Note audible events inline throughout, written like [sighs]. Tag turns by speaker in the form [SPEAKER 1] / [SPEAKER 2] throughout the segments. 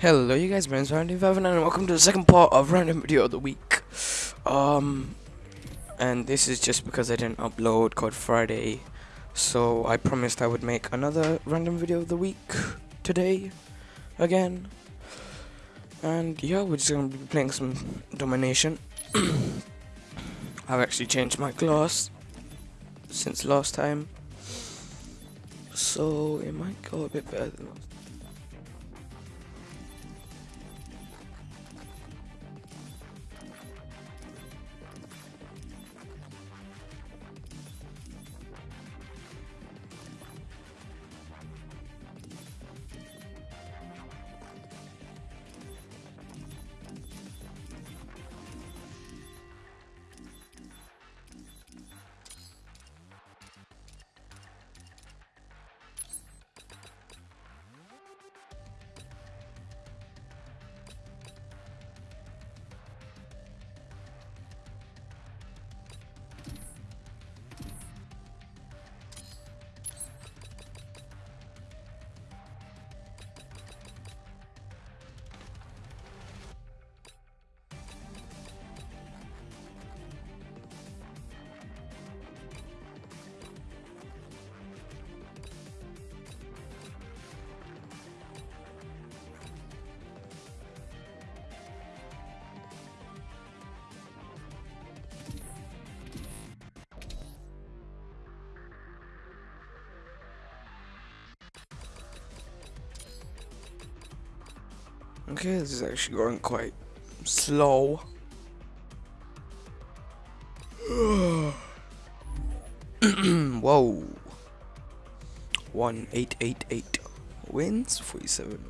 [SPEAKER 1] Hello you guys, Brandon Random and welcome to the second part of random video of the week. Um and this is just because I didn't upload Code Friday. So I promised I would make another random video of the week today again. And yeah, we're just gonna be playing some domination. [coughs] I've actually changed my class since last time. So it might go a bit better than last Okay, this is actually going quite slow. [sighs] Whoa. 1888 wins 47.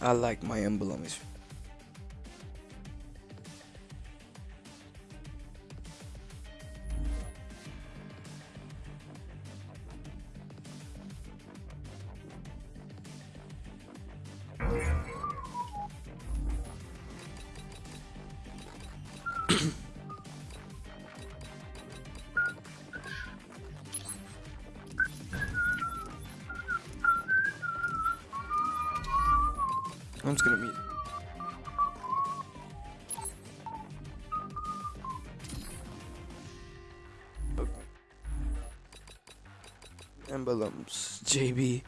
[SPEAKER 1] I like my emblem. I'm just gonna meet. Oh. Emblems, JB,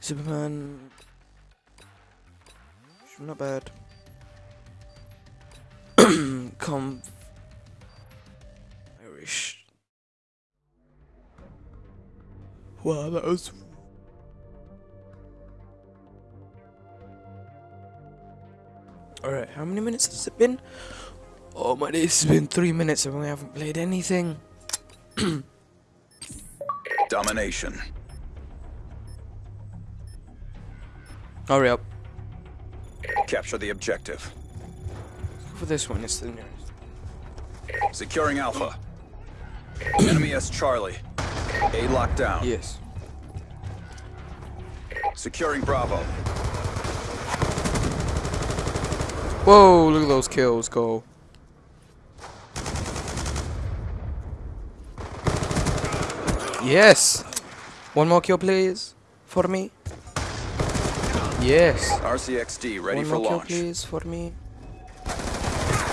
[SPEAKER 1] Superman. Not bad. [clears throat] Come. Irish. Wow, that was Alright, how many minutes has it been? Oh my days, it's been three minutes and we haven't played anything. [clears throat]
[SPEAKER 2] Domination.
[SPEAKER 1] Hurry up.
[SPEAKER 2] Capture the objective.
[SPEAKER 1] For this one, it's the nearest.
[SPEAKER 2] Securing Alpha. Enemy S Charlie. A lockdown.
[SPEAKER 1] Yes.
[SPEAKER 2] Securing Bravo.
[SPEAKER 1] Whoa, look at those kills go. Yes. One more kill, please. For me. Yes.
[SPEAKER 2] RCXD ready
[SPEAKER 1] One
[SPEAKER 2] for
[SPEAKER 1] more kill, please, for me.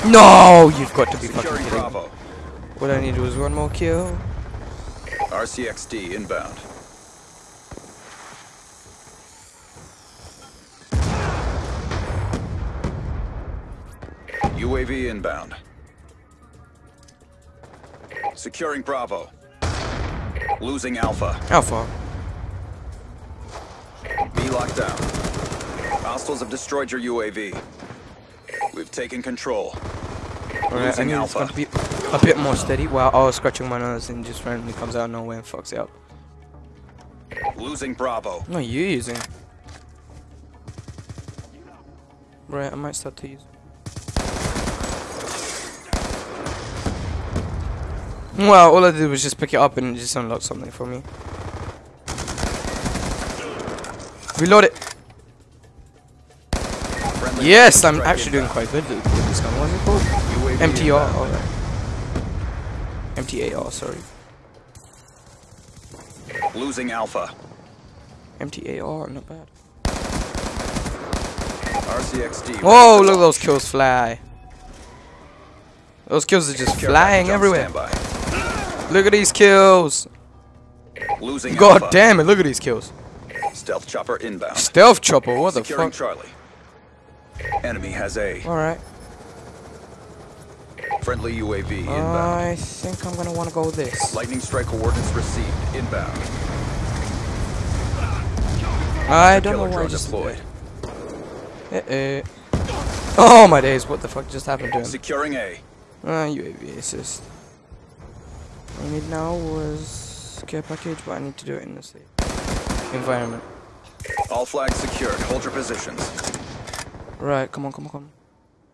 [SPEAKER 1] No, you've got to be fucking
[SPEAKER 2] Securing
[SPEAKER 1] kidding.
[SPEAKER 2] Bravo.
[SPEAKER 1] What I need was one more kill.
[SPEAKER 2] RCXD inbound. UAV inbound. Securing Bravo. Losing Alpha.
[SPEAKER 1] Alpha.
[SPEAKER 2] Be locked down. Hostiles have destroyed your UAV. We've taken control.
[SPEAKER 1] Alright, I need
[SPEAKER 2] Alpha.
[SPEAKER 1] to be a bit more steady. While I was scratching my nose and just randomly comes out of nowhere and fucks it up.
[SPEAKER 2] Losing Bravo.
[SPEAKER 1] No, you using. Right, I might start to use. Well, all I did was just pick it up and it just unlocked something for me. Reload it.
[SPEAKER 2] Friendly
[SPEAKER 1] Yes, I'm actually doing quite good with this gun. What's it called? MTR.
[SPEAKER 2] inbound.
[SPEAKER 1] Alright. MTAR, sorry.
[SPEAKER 2] Losing Alpha.
[SPEAKER 1] MTAR, not bad.
[SPEAKER 2] RCXD.
[SPEAKER 1] Whoa, look at those kills fly. Those kills are just flying everywhere. Look at these kills.
[SPEAKER 2] Losing
[SPEAKER 1] God
[SPEAKER 2] Alpha.
[SPEAKER 1] damn it, look at these kills.
[SPEAKER 2] Stealth chopper inbound.
[SPEAKER 1] Stealth chopper, what the
[SPEAKER 2] Securing
[SPEAKER 1] fuck?
[SPEAKER 2] Charlie. Enemy has A.
[SPEAKER 1] Alright.
[SPEAKER 2] Friendly UAV inbound.
[SPEAKER 1] I think I'm gonna wanna go with this.
[SPEAKER 2] Lightning strike coordinates received. Inbound.
[SPEAKER 1] I don't know why I just
[SPEAKER 2] deployed.
[SPEAKER 1] Eh, eh. Oh my days, what the fuck just happened to him?
[SPEAKER 2] Securing A.
[SPEAKER 1] Uh, UAV assist. I need now was care package, but I need to do it in the safe environment.
[SPEAKER 2] All flags secured. Hold your positions.
[SPEAKER 1] Right, come on, come on, come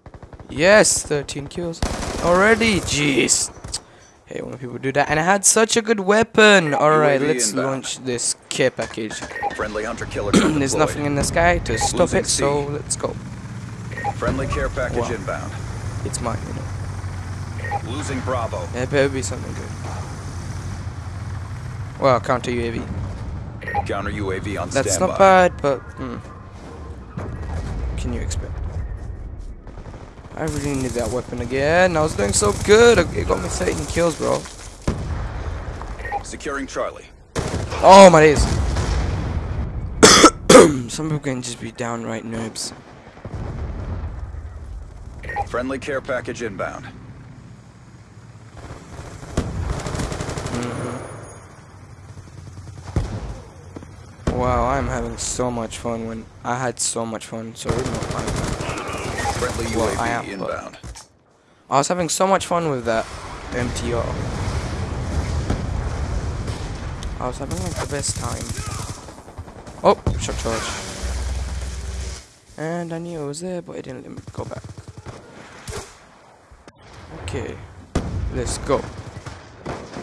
[SPEAKER 1] on. Yes, 13 kills already. Jeez. Hey, when people do that, and I had such a good weapon. All right, let's launch this care package.
[SPEAKER 2] Friendly hunter killer [clears throat]
[SPEAKER 1] There's nothing in the sky to stop
[SPEAKER 2] Losing
[SPEAKER 1] it, so let's go.
[SPEAKER 2] Friendly care package
[SPEAKER 1] Wow.
[SPEAKER 2] inbound.
[SPEAKER 1] It's mine, you know.
[SPEAKER 2] Losing Bravo.
[SPEAKER 1] There better be something good. Well, counter UAV.
[SPEAKER 2] Counter UAV on
[SPEAKER 1] That's
[SPEAKER 2] standby.
[SPEAKER 1] not bad, but hmm. can you expect? I really need that weapon again. I was doing so good. It got me 13 kills, bro.
[SPEAKER 2] Securing Charlie.
[SPEAKER 1] Oh my days. [coughs] Some people can just be downright noobs.
[SPEAKER 2] Friendly care package inbound.
[SPEAKER 1] Wow, I'm having so much fun when I had so much fun. Sorry, not fun.
[SPEAKER 2] Friendly
[SPEAKER 1] Well, I am,
[SPEAKER 2] inbound.
[SPEAKER 1] I was having so much fun with that MTR. I was having like the best time. Oh, shock charge. And I knew it was there, but it didn't let me go back. Okay, let's go.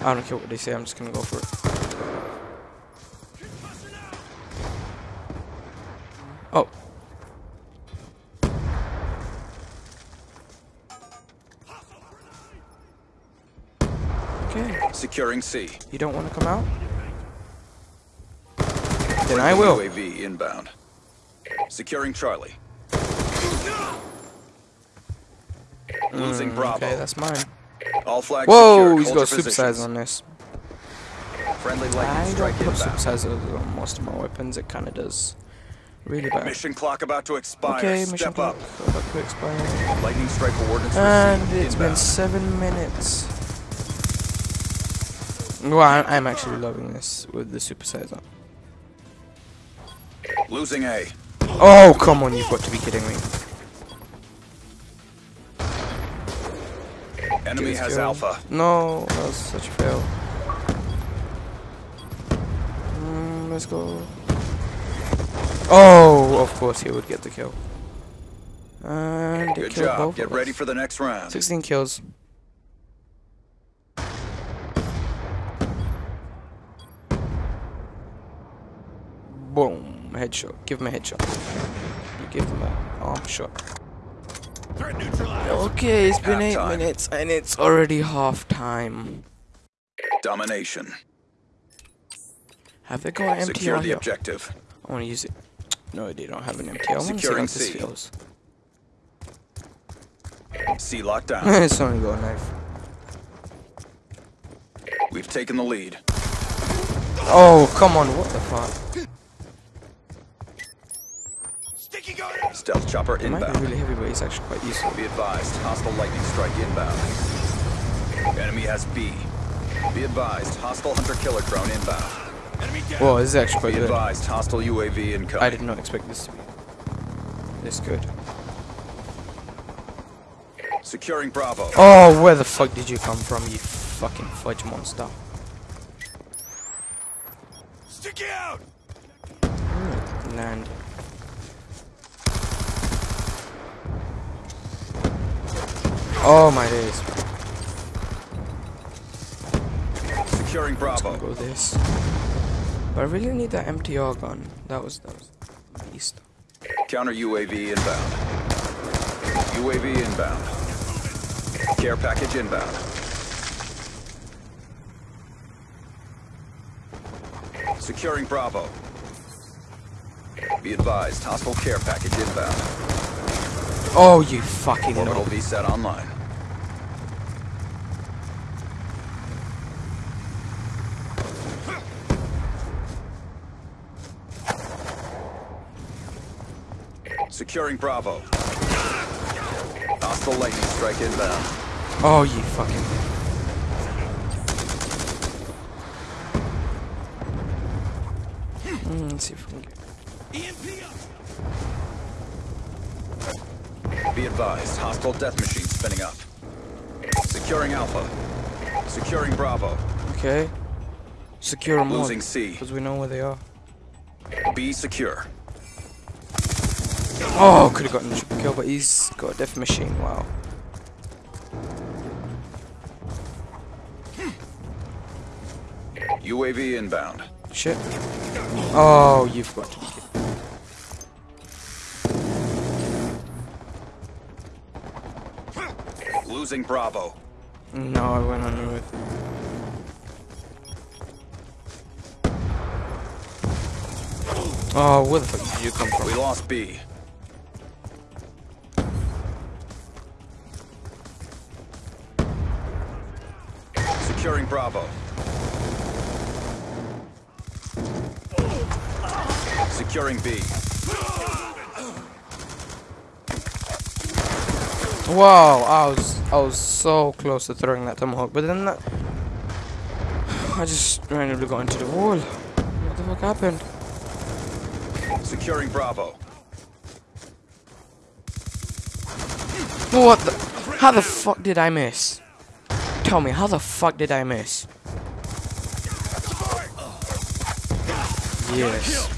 [SPEAKER 1] I don't care what they say, I'm just gonna go for it.
[SPEAKER 2] Securing C.
[SPEAKER 1] You don't want to come out? Then I will.
[SPEAKER 2] UAV inbound. Securing Charlie. Losing Bravo.
[SPEAKER 1] Mm, Okay, that's mine.
[SPEAKER 2] All flags
[SPEAKER 1] Whoa,
[SPEAKER 2] secured.
[SPEAKER 1] he's got
[SPEAKER 2] your
[SPEAKER 1] super size on this.
[SPEAKER 2] Friendly
[SPEAKER 1] I
[SPEAKER 2] lightning
[SPEAKER 1] don't
[SPEAKER 2] strike
[SPEAKER 1] put super
[SPEAKER 2] inbound.
[SPEAKER 1] sizes on most of my weapons. It kind of does really bad.
[SPEAKER 2] Mission clock about to expire.
[SPEAKER 1] okay,
[SPEAKER 2] Step
[SPEAKER 1] mission
[SPEAKER 2] up.
[SPEAKER 1] clock about to expire.
[SPEAKER 2] Lightning strike coordinates
[SPEAKER 1] And it's been seven minutes. Well, I- I'm actually loving this with the super size.
[SPEAKER 2] Losing A.
[SPEAKER 1] Oh, come on, you've got to be kidding me.
[SPEAKER 2] Enemy has
[SPEAKER 1] kill.
[SPEAKER 2] Alpha.
[SPEAKER 1] No, that was such a fail. Mm, let's go. Oh, of course he would get the kill. And it
[SPEAKER 2] Good job.
[SPEAKER 1] both
[SPEAKER 2] Get ready for the next round.
[SPEAKER 1] 16 kills. Boom. Headshot. Give him a headshot. You give him an arm shot. Okay, it's been 8
[SPEAKER 2] Halftime.
[SPEAKER 1] minutes and it's already half time.
[SPEAKER 2] Domination.
[SPEAKER 1] Have they got an
[SPEAKER 2] Secure
[SPEAKER 1] MTR
[SPEAKER 2] the
[SPEAKER 1] here?
[SPEAKER 2] objective.
[SPEAKER 1] I want to use it. No, they don't have an MTR. I want to see how
[SPEAKER 2] Securing
[SPEAKER 1] this feels.
[SPEAKER 2] C locked down. [laughs]
[SPEAKER 1] it's only got a knife.
[SPEAKER 2] We've taken the lead.
[SPEAKER 1] Oh, come on, what the fuck?
[SPEAKER 2] Stealth chopper
[SPEAKER 1] It might be
[SPEAKER 2] inbound.
[SPEAKER 1] really heavy, but it's actually quite useful.
[SPEAKER 2] Be advised, hostile lightning strike inbound. Enemy has B. Be advised, hostile hunter killer drone inbound.
[SPEAKER 1] enemy Well, this is actually quite
[SPEAKER 2] Be
[SPEAKER 1] good.
[SPEAKER 2] advised, hostile UAV incoming.
[SPEAKER 1] I did not expect this to be this good.
[SPEAKER 2] Securing Bravo.
[SPEAKER 1] Oh, where the fuck did you come from, you fucking fudge monster?
[SPEAKER 2] Stick out!
[SPEAKER 1] Mm, Land. Oh my days.
[SPEAKER 2] Securing Bravo.
[SPEAKER 1] Go this. But I really need that MTR gun. That was that was beast.
[SPEAKER 2] Counter UAV inbound. UAV inbound. Care package inbound. Securing Bravo. Be advised, hostile care package inbound.
[SPEAKER 1] Oh, you fucking
[SPEAKER 2] Orbital
[SPEAKER 1] know.
[SPEAKER 2] VSAT online. Securing Bravo. Hostile lightning strike inbound.
[SPEAKER 1] Oh, you fucking. Mm, let's see if we can get.
[SPEAKER 2] Be advised, hostile death machine spinning up. Securing Alpha. Securing Bravo.
[SPEAKER 1] Okay. Secure them all.
[SPEAKER 2] Losing C.
[SPEAKER 1] Because we know where they are.
[SPEAKER 2] Be secure.
[SPEAKER 1] Oh, could have gotten a triple kill, but he's got a death machine. Wow.
[SPEAKER 2] UAV inbound.
[SPEAKER 1] Shit. Oh, you've got to be.
[SPEAKER 2] Losing Bravo.
[SPEAKER 1] No, I went on with. Oh, where the fuck did you come from?
[SPEAKER 2] We lost B. Bravo. Securing B.
[SPEAKER 1] Wow, I was I was so close to throwing that tomahawk, but then that, I just randomly got into the wall. What the fuck happened?
[SPEAKER 2] Securing Bravo.
[SPEAKER 1] What the? How the fuck did I miss? Tell me, how the fuck did I miss? Yes.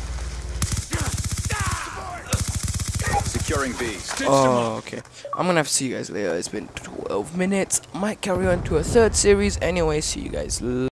[SPEAKER 2] Securing B.
[SPEAKER 1] Oh, okay. I'm gonna have to see you guys later. It's been 12 minutes. Might carry on to a third series. Anyway, see you guys later.